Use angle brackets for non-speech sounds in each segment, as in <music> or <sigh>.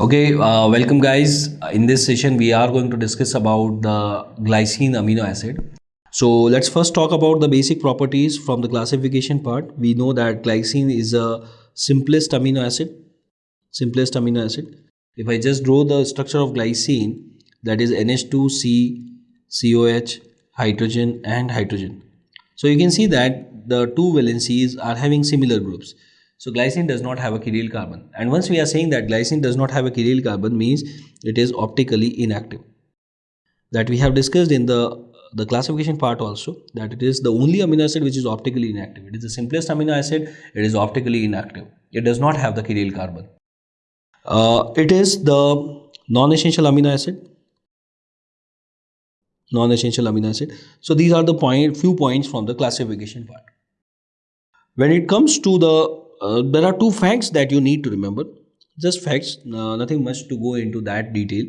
Okay, uh, welcome guys. In this session, we are going to discuss about the glycine amino acid. So let's first talk about the basic properties from the classification part. We know that glycine is a simplest amino acid. Simplest amino acid. If I just draw the structure of glycine, that is NH2C, COH, hydrogen, and hydrogen. So you can see that the two valencies are having similar groups. So glycine does not have a chiral carbon. And once we are saying that glycine does not have a chiral carbon means it is optically inactive. That we have discussed in the the classification part also that it is the only amino acid which is optically inactive. It is the simplest amino acid. It is optically inactive. It does not have the chiral carbon. Uh, it is the non-essential amino acid. Non-essential amino acid. So these are the point few points from the classification part. When it comes to the uh, there are two facts that you need to remember. Just facts uh, nothing much to go into that detail.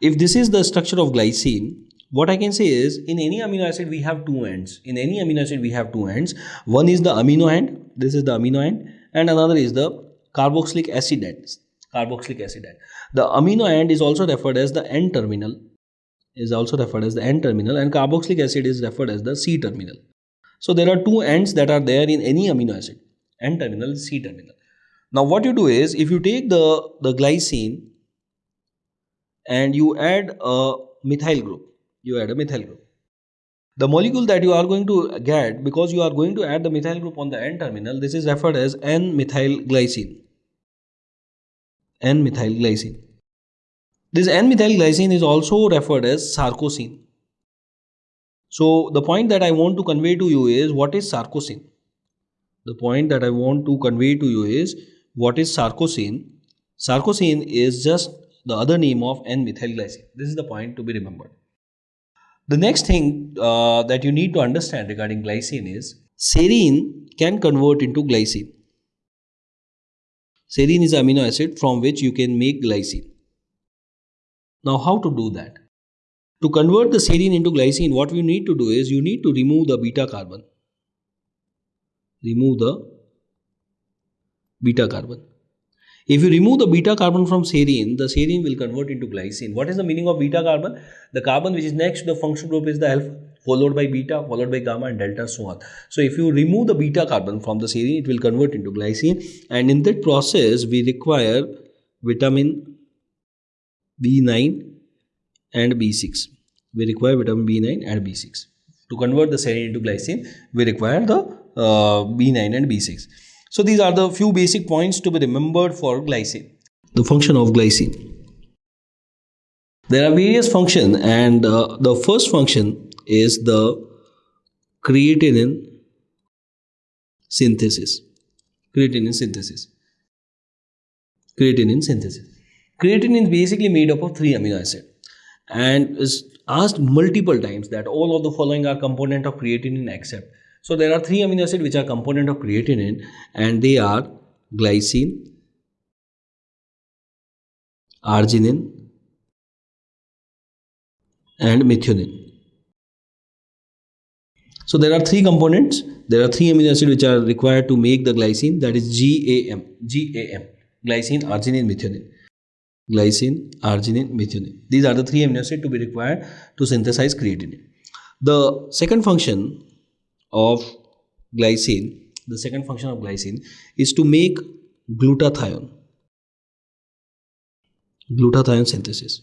If this is the structure of glycine what i can say is in any amino acid we have two ends. In any amino acid we have two ends. One is the amino end this is the amino end and another is the carboxylic acid end carboxylic acid end. The amino end is also referred as the n terminal is also referred as the n terminal and carboxylic acid is referred as the c terminal. So there are two ends that are there in any amino acid N terminal, C terminal. Now what you do is if you take the, the glycine and you add a methyl group, you add a methyl group. The molecule that you are going to get because you are going to add the methyl group on the N terminal, this is referred as N-methyl glycine. N-methyl glycine. This N-methyl glycine is also referred as sarcosine. So the point that I want to convey to you is what is sarcosine? The point that I want to convey to you is what is sarcosine? Sarcosine is just the other name of N-methylglycine. This is the point to be remembered. The next thing uh, that you need to understand regarding glycine is serine can convert into glycine. Serine is amino acid from which you can make glycine. Now how to do that? To convert the serine into glycine, what you need to do is you need to remove the beta carbon remove the beta carbon. If you remove the beta carbon from serine, the serine will convert into glycine. What is the meaning of beta carbon? The carbon which is next to the functional group is the alpha, followed by beta, followed by gamma and delta, so on. So if you remove the beta carbon from the serine, it will convert into glycine. And in that process, we require vitamin B9 and B6. We require vitamin B9 and B6. To convert the serine into glycine, we require the B9 and B6. So these are the few basic points to be remembered for glycine. The function of glycine. There are various functions and uh, the first function is the creatinine synthesis. Creatinine synthesis. Creatinine synthesis. Creatinine is basically made up of three amino acids and is asked multiple times that all of the following are component of creatinine except so there are three amino acids which are component of creatinine and they are glycine, arginine and methionine. So there are three components. There are three amino acids which are required to make the glycine that is GAM, GAM, glycine, arginine, methionine. Glycine, arginine, methionine. These are the three amino acids to be required to synthesize creatinine. The second function of glycine, the second function of glycine is to make glutathione. Glutathione synthesis.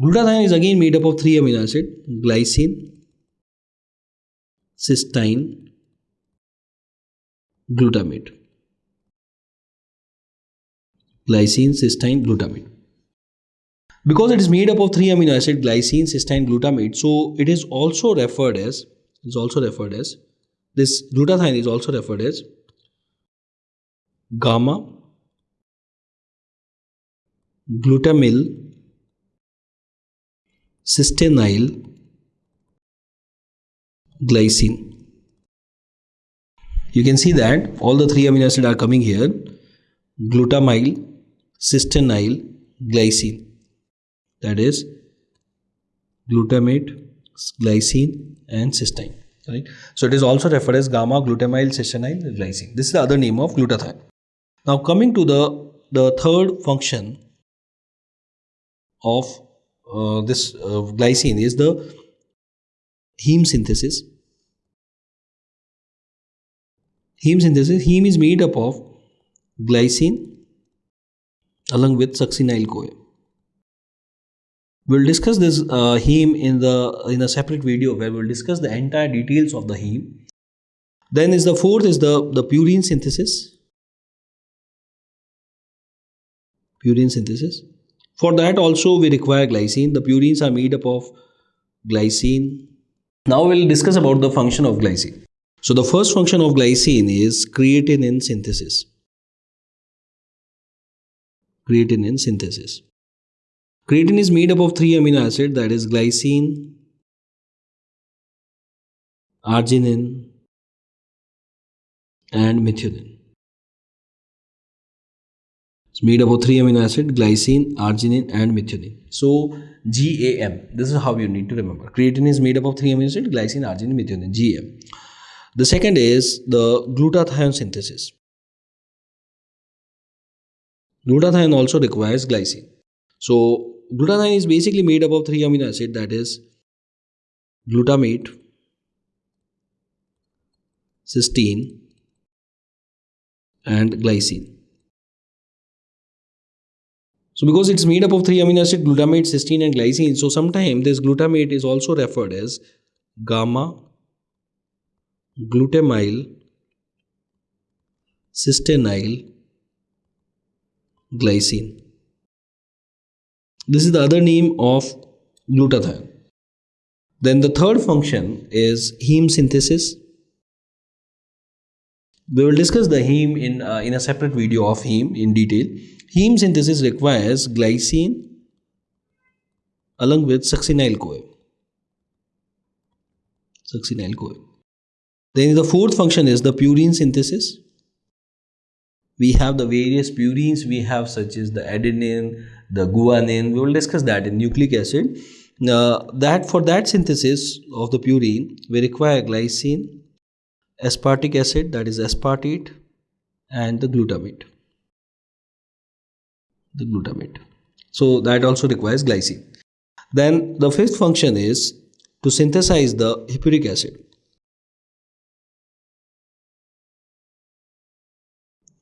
Glutathione is again made up of three amino acids glycine, cysteine, glutamate. Glycine, cysteine, glutamate. Because it is made up of three amino acids glycine, cysteine, glutamate, so it is also referred as is also referred as. This glutathione is also referred as gamma glutamyl cysteinyl glycine. You can see that all the three amino acids are coming here glutamyl cysteinyl glycine. That is glutamate glycine and cysteine right so it is also referred as gamma glutamyl cysteine glycine this is the other name of glutathione now coming to the the third function of uh, this uh, glycine is the heme synthesis. Heme synthesis, heme is made up of glycine along with succinyl CoA. We'll discuss this uh, heme in the in a separate video where we'll discuss the entire details of the heme. Then is the fourth is the, the purine synthesis. Purine synthesis. For that also we require glycine. The purines are made up of glycine. Now we'll discuss about the function of glycine. So the first function of glycine is creatinine synthesis. Creatinine synthesis. Creatine is made up of three amino acids that is glycine, arginine and methionine. It's made up of three amino acids glycine, arginine and methionine. So GAM, this is how you need to remember. Creatine is made up of three amino acids glycine, arginine, methionine, GAM. The second is the glutathione synthesis. Glutathione also requires glycine. So glutathione is basically made up of three amino acids that is glutamate, cysteine and glycine. So because it's made up of three amino acids glutamate, cysteine and glycine so sometimes this glutamate is also referred as gamma glutamyl cysteinyl glycine. This is the other name of glutathione. Then the third function is heme synthesis. We will discuss the heme in, uh, in a separate video of heme in detail. Heme synthesis requires glycine along with succinyl CoA. Succinyl CoA. Then the fourth function is the purine synthesis. We have the various purines we have such as the adenine, the guanine. We will discuss that in nucleic acid. Uh, that for that synthesis of the purine, we require glycine, aspartic acid that is aspartate and the glutamate. The glutamate. So that also requires glycine. Then the fifth function is to synthesize the hippuric acid.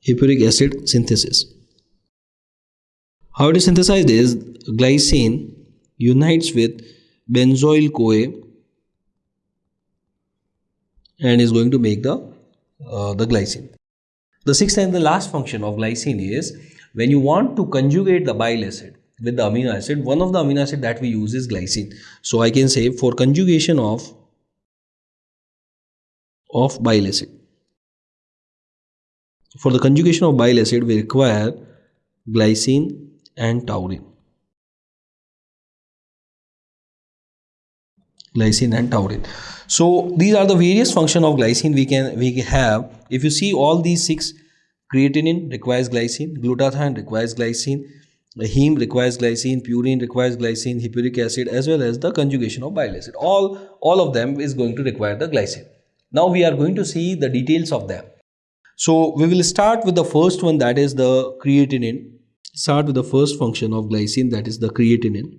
Hippuric acid synthesis. How it is synthesized is glycine unites with benzoyl CoA and is going to make the uh, the glycine. The sixth and the last function of glycine is when you want to conjugate the bile acid with the amino acid, one of the amino acid that we use is glycine. So I can say for conjugation of of bile acid. For the conjugation of bile acid, we require glycine and taurine. Glycine and taurine. So these are the various function of glycine we can we have. If you see all these six, creatinine requires glycine, glutathione requires glycine, heme requires glycine, purine requires glycine, hippuric acid as well as the conjugation of bile acid. All all of them is going to require the glycine. Now we are going to see the details of them. So we will start with the first one that is the creatinine. Start with the first function of glycine that is the creatinine.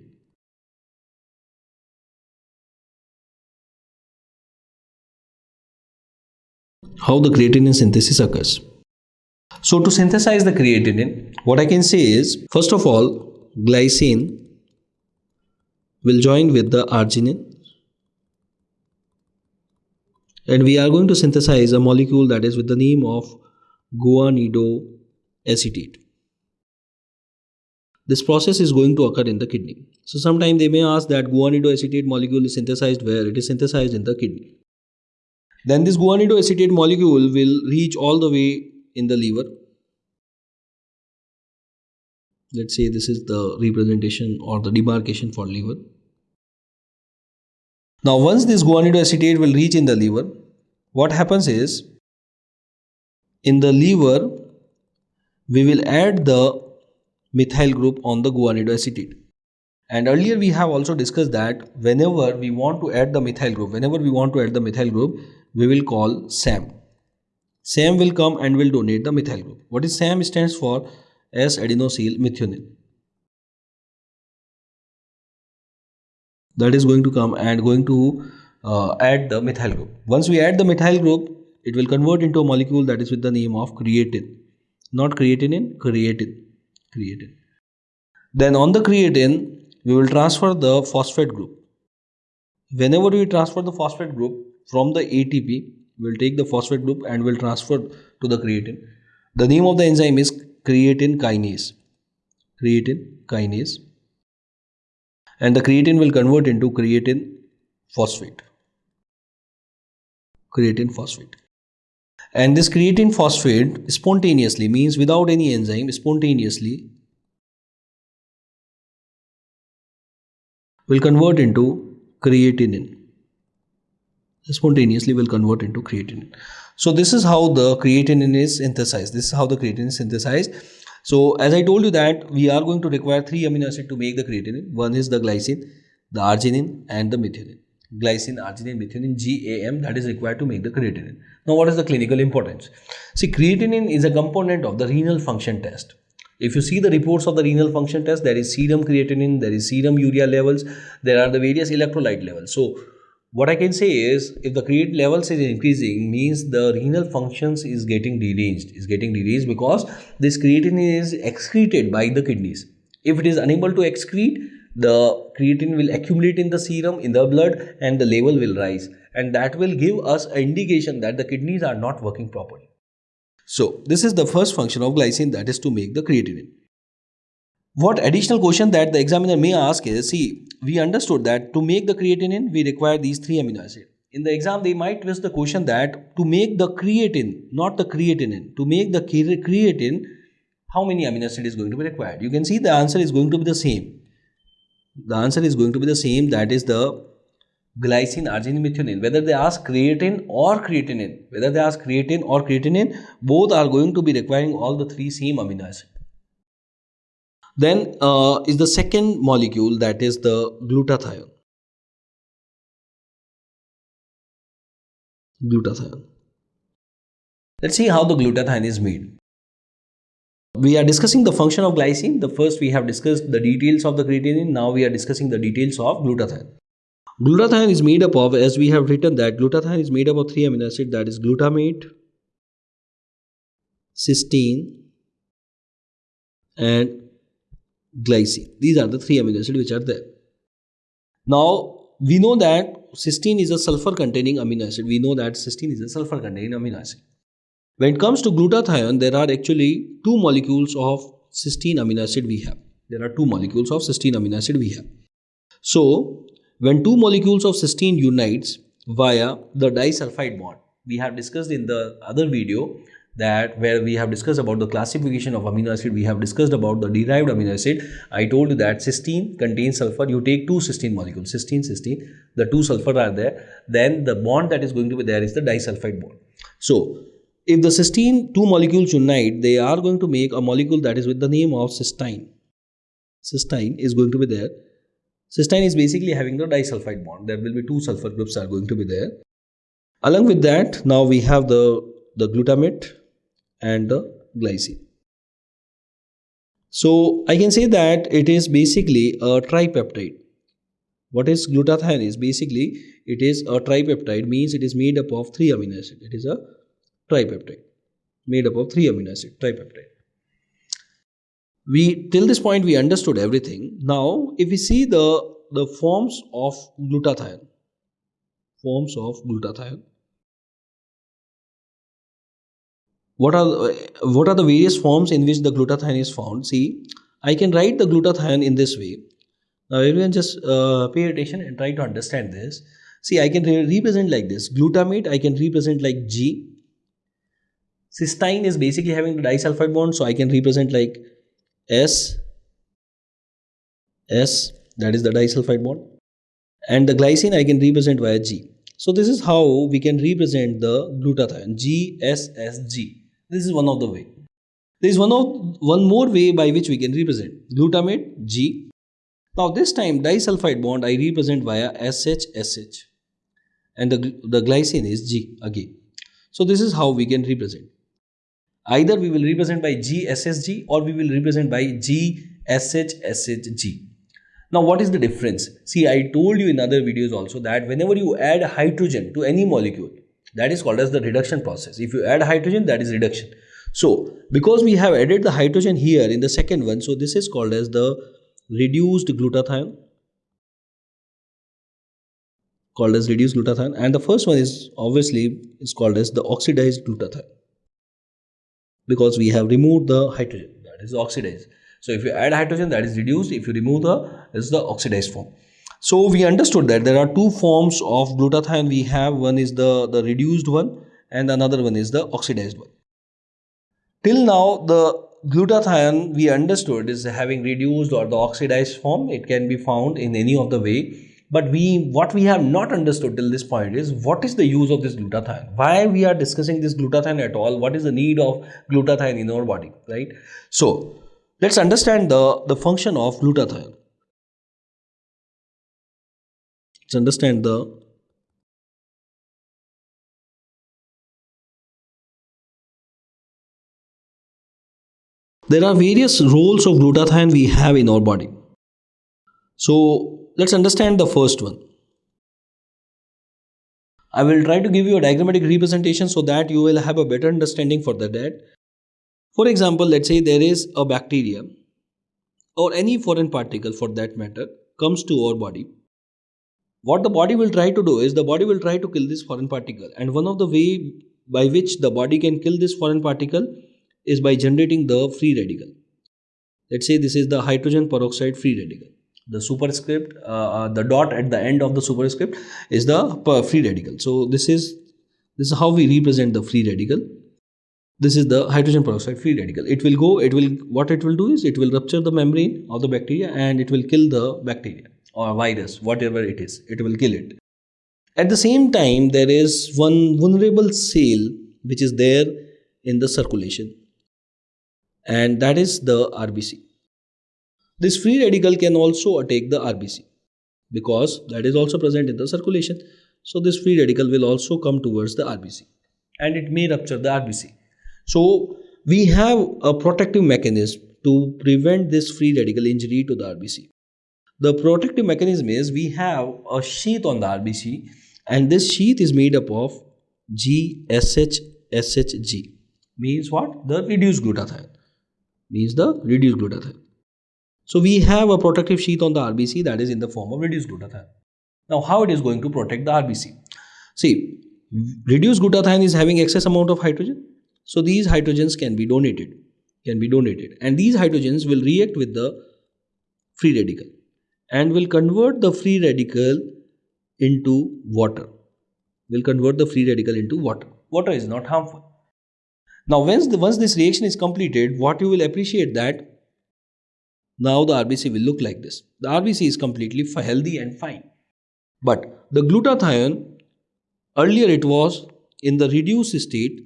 How the creatinine synthesis occurs. So to synthesize the creatinine, what I can say is, first of all, glycine will join with the arginine and we are going to synthesize a molecule that is with the name of guanidoacetate. This process is going to occur in the kidney. So sometimes they may ask that guanidoacetate molecule is synthesized where? It is synthesized in the kidney. Then this guanidoacetate molecule will reach all the way in the liver. Let's say this is the representation or the demarcation for liver. Now once this guanidoacetate will reach in the liver, what happens is in the liver we will add the methyl group on the guanidoacetate. And earlier we have also discussed that whenever we want to add the methyl group, whenever we want to add the methyl group, we will call SAM. SAM will come and will donate the methyl group. What is SAM stands for S-adenosyl methionine. that is going to come and going to uh, add the methyl group. Once we add the methyl group, it will convert into a molecule that is with the name of creatine. Not creatinine, creatine. Creatine. Then on the creatine, we will transfer the phosphate group. Whenever we transfer the phosphate group from the ATP, we will take the phosphate group and will transfer to the creatine. The name of the enzyme is creatine kinase. Creatine kinase. And the creatine will convert into creatine phosphate. Creatine phosphate. And this creatine phosphate spontaneously means without any enzyme spontaneously will convert into creatinine. Spontaneously will convert into creatinine. So this is how the creatinine is synthesized. This is how the creatinine is synthesized. So as i told you that we are going to require three amino acid to make the creatinine. One is the glycine the arginine and the methionine. Glycine arginine methionine gam that is required to make the creatinine now what is the clinical importance? See creatinine is a component of the renal function test. If you see the reports of the renal function test, there is serum creatinine, there is serum urea levels, there are the various electrolyte levels. So, what I can say is if the creatine levels is increasing means the renal functions is getting deranged is getting deranged because this creatinine is excreted by the kidneys. If it is unable to excrete the creatine will accumulate in the serum in the blood and the level will rise and that will give us an indication that the kidneys are not working properly so this is the first function of glycine that is to make the creatinine. What additional question that the examiner may ask is, see, we understood that to make the creatinine, we require these three amino acids. In the exam, they might twist the question that to make the creatine, not the creatinine, to make the creatine, how many amino acid is going to be required? You can see the answer is going to be the same. The answer is going to be the same, that is the glycine, arginine, methionine, whether they ask creatine or creatinine, whether they ask creatine or creatinine, both are going to be requiring all the three same amino acid. Then uh, is the second molecule that is the glutathione. Glutathione. Let's see how the glutathione is made. We are discussing the function of glycine. The first we have discussed the details of the creatinine. Now we are discussing the details of glutathione. Glutathione is made up of, as we have written that glutathione is made up of three amino acids that is glutamate, cysteine and glycine. These are the three amino acids which are there. Now we know that cysteine is a sulfur containing amino acid. We know that cysteine is a sulfur containing amino acid. When it comes to glutathione, there are actually two molecules of cysteine amino acid we have. There are two molecules of cysteine amino acid we have. So when two molecules of cysteine unites via the disulfide bond, we have discussed in the other video that where we have discussed about the classification of amino acid, we have discussed about the derived amino acid. I told you that cysteine contains sulfur. You take two cysteine molecules, cysteine, cysteine, the two sulfur are there. Then the bond that is going to be there is the disulfide bond. So, if the cysteine two molecules unite, they are going to make a molecule that is with the name of cysteine. Cysteine is going to be there Cysteine is basically having the disulfide bond. There will be two sulfur groups are going to be there. Along with that, now we have the, the glutamate and the glycine. So I can say that it is basically a tripeptide. What is glutathione is basically it is a tripeptide means it is made up of three amino acids. It is a tripeptide. Made up of three amino acids tripeptide. We till this point we understood everything. Now if we see the the forms of glutathione forms of glutathione what are what are the various forms in which the glutathione is found? See i can write the glutathione in this way. Now everyone just uh, pay attention and try to understand this. See i can re represent like this. Glutamate i can represent like g cysteine is basically having the disulfide bond so i can represent like S S that is the disulfide bond and the glycine I can represent via G. So this is how we can represent the glutathione GSSG. This is one of the way. There is one of one more way by which we can represent glutamate G. Now this time disulfide bond I represent via SHSH and the, the glycine is G again. So this is how we can represent. Either we will represent by GSSG or we will represent by GSHSHG. Now, what is the difference? See, I told you in other videos also that whenever you add hydrogen to any molecule, that is called as the reduction process. If you add hydrogen, that is reduction. So, because we have added the hydrogen here in the second one, so this is called as the reduced glutathione called as reduced glutathione and the first one is obviously is called as the oxidized glutathione because we have removed the hydrogen. That is oxidized so if you add hydrogen that is reduced. If you remove the is the oxidized form. So we understood that there are two forms of glutathione we have. One is the the reduced one and another one is the oxidized one. Till now the glutathione we understood is having reduced or the oxidized form. It can be found in any of the way but we what we have not understood till this point is what is the use of this glutathione? Why we are discussing this glutathione at all? What is the need of glutathione in our body right? So let's understand the the function of glutathione. Let's understand the there are various roles of glutathione we have in our body so let's understand the first one. I will try to give you a diagrammatic representation so that you will have a better understanding for the that. For example, let's say there is a bacteria or any foreign particle for that matter comes to our body. What the body will try to do is the body will try to kill this foreign particle and one of the way by which the body can kill this foreign particle is by generating the free radical. Let's say this is the hydrogen peroxide free radical the superscript uh, uh, the dot at the end of the superscript is the free radical. So this is this is how we represent the free radical. This is the hydrogen peroxide free radical. It will go it will what it will do is it will rupture the membrane of the bacteria and it will kill the bacteria or virus whatever it is. It will kill it. At the same time there is one vulnerable cell which is there in the circulation. And that is the rbc this free radical can also attack the RBC because that is also present in the circulation. So this free radical will also come towards the RBC and it may rupture the RBC. So we have a protective mechanism to prevent this free radical injury to the RBC. The protective mechanism is we have a sheath on the RBC and this sheath is made up of GSHSHG means what? The reduced glutathione means the reduced glutathione. So we have a protective sheath on the RBC that is in the form of reduced glutathione. Now how it is going to protect the RBC? See, reduced glutathione is having excess amount of hydrogen. So these hydrogens can be donated, can be donated and these hydrogens will react with the free radical and will convert the free radical into water. Will convert the free radical into water. Water is not harmful. Now once, the, once this reaction is completed, what you will appreciate that now the RBC will look like this. The RBC is completely healthy and fine. But the glutathione, earlier it was in the reduced state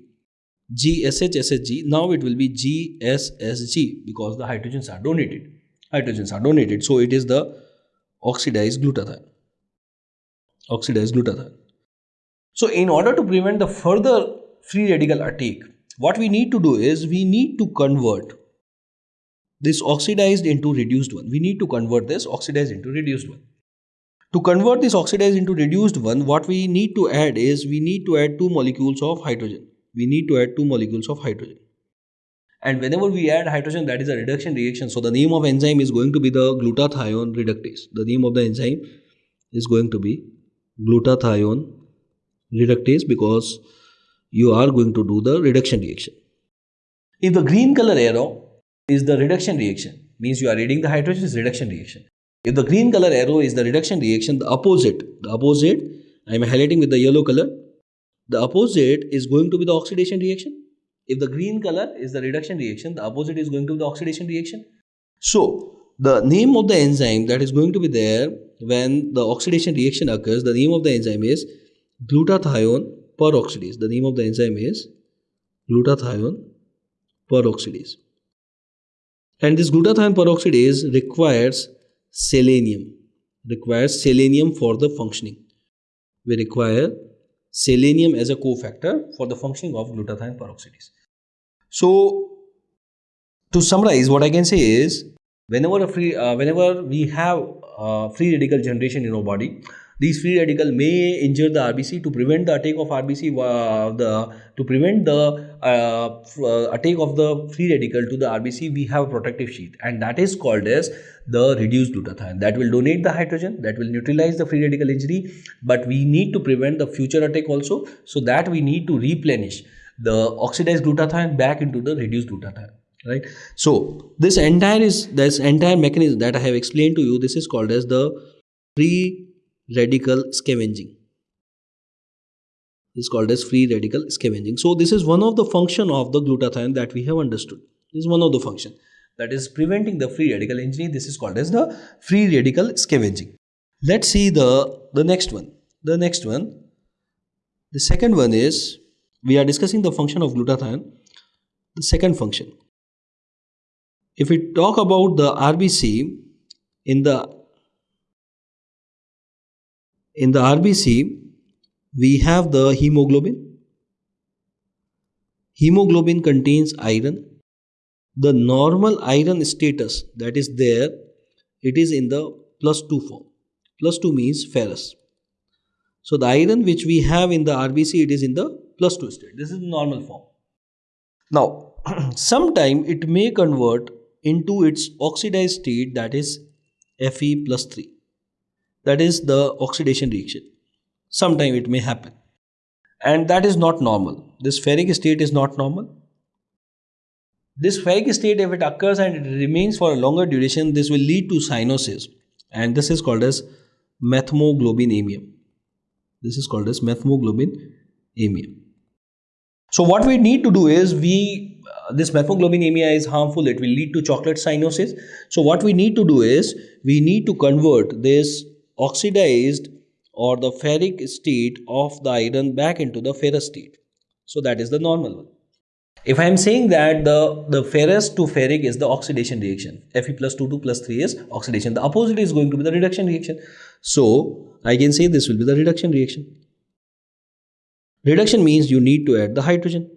GSHSHG, now it will be GSSG because the hydrogens are donated. Hydrogens are donated, so it is the oxidized glutathione. Oxidized glutathione. So in order to prevent the further free radical attack, what we need to do is we need to convert this oxidized into reduced one. We need to convert this oxidized into reduced one. To convert this oxidized into reduced one, what we need to add is we need to add two molecules of hydrogen. We need to add two molecules of hydrogen. And whenever we add hydrogen, that is a reduction reaction. So the name of enzyme is going to be the glutathione reductase. The name of the enzyme is going to be glutathione reductase because you are going to do the reduction reaction. If the green color arrow is the reduction reaction. Means you are reading the hydrogen is reduction reaction. If the green color arrow is the reduction reaction, the opposite, the opposite, I am highlighting with the yellow color, the opposite is going to be the oxidation reaction. If the green color is the reduction reaction, the opposite is going to be the oxidation reaction. So, the name of the enzyme that is going to be there when the oxidation reaction occurs, the name of the enzyme is glutathione peroxidase. The name of the enzyme is glutathione peroxidase. And this glutathione peroxidase requires selenium, requires selenium for the functioning. We require selenium as a cofactor for the functioning of glutathione peroxidase. So, to summarize, what I can say is, whenever a free, uh, whenever we have uh, free radical generation in our body. These free radical may injure the RBC to prevent the attack of RBC. Uh, the to prevent the uh, uh, attack of the free radical to the RBC, we have a protective sheath, and that is called as the reduced glutathione. That will donate the hydrogen, that will neutralize the free radical injury, but we need to prevent the future attack also. So that we need to replenish the oxidized glutathione back into the reduced glutathione right so this entire is this entire mechanism that i have explained to you this is called as the free radical scavenging. This is called as free radical scavenging. So this is one of the function of the glutathione that we have understood. This is one of the function. That is preventing the free radical injury this is called as the free radical scavenging. Let's see the the next one. The next one. The second one is we are discussing the function of glutathione. The second function. If we talk about the RBC in the in the RBC we have the hemoglobin. Hemoglobin contains iron. The normal iron status that is there it is in the plus 2 form. Plus 2 means ferrous. So the iron which we have in the RBC it is in the plus 2 state. This is the normal form. Now <clears throat> sometime it may convert into its oxidized state that is Fe plus 3. That is the oxidation reaction. Sometime it may happen. And that is not normal. This ferric state is not normal. This ferric state, if it occurs and it remains for a longer duration, this will lead to cyanosis. And this is called as methemoglobinemia. This is called as methemoglobinemia. So what we need to do is we uh, this methemoglobinemia is harmful it will lead to chocolate cyanosis so what we need to do is we need to convert this oxidized or the ferric state of the iron back into the ferrous state so that is the normal one if I am saying that the, the ferrous to ferric is the oxidation reaction, Fe plus 2, 2 plus 3 is oxidation. The opposite is going to be the reduction reaction. So, I can say this will be the reduction reaction. Reduction means you need to add the hydrogen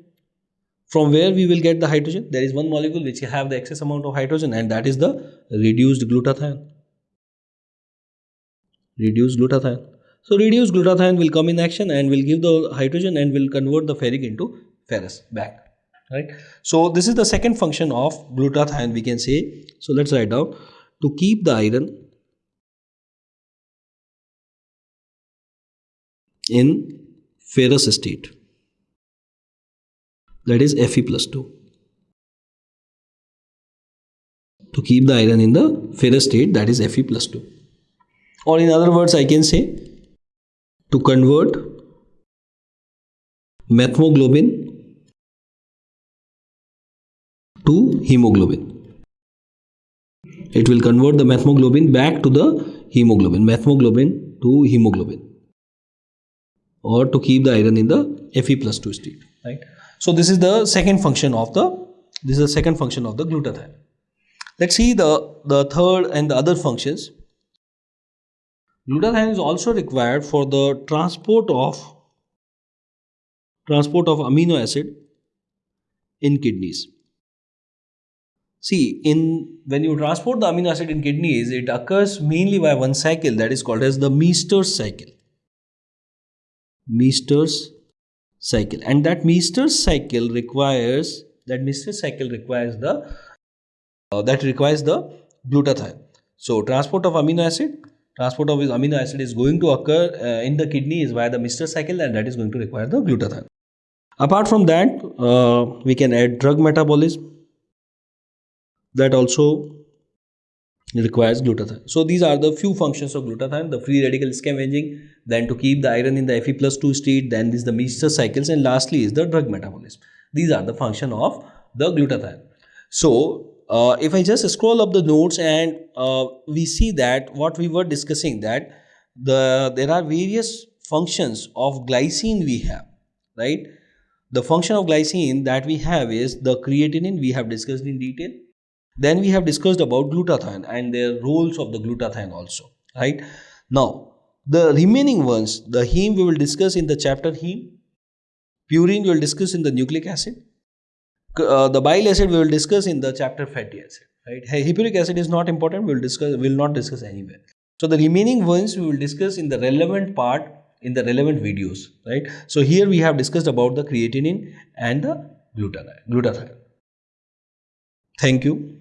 from where we will get the hydrogen there is one molecule which have the excess amount of hydrogen and that is the reduced glutathione reduced glutathione so reduced glutathione will come in action and will give the hydrogen and will convert the ferric into ferrous back right so this is the second function of glutathione we can say so let's write down to keep the iron in ferrous state that is Fe plus 2. To keep the iron in the ferrous state that is Fe plus 2. Or in other words I can say to convert methemoglobin to hemoglobin. It will convert the methemoglobin back to the hemoglobin, methemoglobin to hemoglobin or to keep the iron in the Fe plus 2 state, right. So this is the second function of the this is the second function of the glutathione. Let's see the, the third and the other functions. Glutathione is also required for the transport of transport of amino acid in kidneys. See, in when you transport the amino acid in kidneys, it occurs mainly by one cycle that is called as the Meister cycle. Meister cycle and that Meister cycle requires that Meister cycle requires the uh, that requires the glutathione. So transport of amino acid transport of amino acid is going to occur uh, in the kidney is via the Meister cycle and that is going to require the glutathione. Apart from that uh, we can add drug metabolism that also requires glutathione. So these are the few functions of glutathione, the free radical scavenging, then to keep the iron in the Fe plus 2 state, then this is the Meister cycles and lastly is the drug metabolism. These are the function of the glutathione. So uh, if I just scroll up the notes and uh, we see that what we were discussing that the there are various functions of glycine we have, right? The function of glycine that we have is the creatinine we have discussed in detail then we have discussed about glutathione and their roles of the glutathione also, right? Now, the remaining ones, the heme we will discuss in the chapter heme, purine we will discuss in the nucleic acid, uh, the bile acid we will discuss in the chapter fatty acid, right? Hippuric acid is not important, we will discuss, we will not discuss anywhere. So the remaining ones we will discuss in the relevant part in the relevant videos, right? So here we have discussed about the creatinine and the glutathione. Thank you.